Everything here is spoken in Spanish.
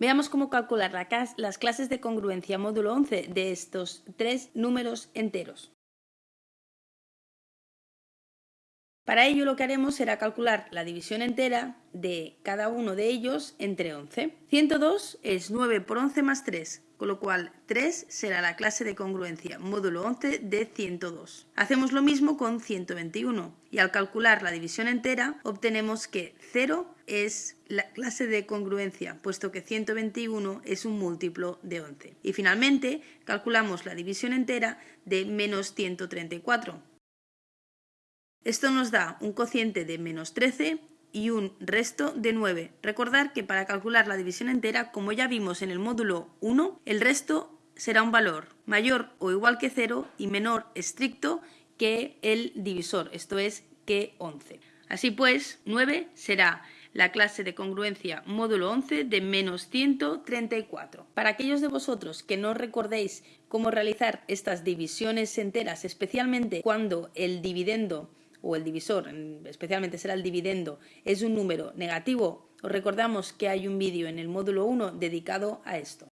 Veamos cómo calcular las clases de congruencia módulo 11 de estos tres números enteros. Para ello lo que haremos será calcular la división entera de cada uno de ellos entre 11. 102 es 9 por 11 más 3, con lo cual 3 será la clase de congruencia módulo 11 de 102. Hacemos lo mismo con 121 y al calcular la división entera obtenemos que 0 es la clase de congruencia, puesto que 121 es un múltiplo de 11. Y finalmente calculamos la división entera de menos 134, esto nos da un cociente de menos 13 y un resto de 9. Recordar que para calcular la división entera, como ya vimos en el módulo 1, el resto será un valor mayor o igual que 0 y menor estricto que el divisor, esto es que 11. Así pues, 9 será la clase de congruencia módulo 11 de menos 134. Para aquellos de vosotros que no recordéis cómo realizar estas divisiones enteras, especialmente cuando el dividendo o el divisor, especialmente será el dividendo, es un número negativo, os recordamos que hay un vídeo en el módulo 1 dedicado a esto.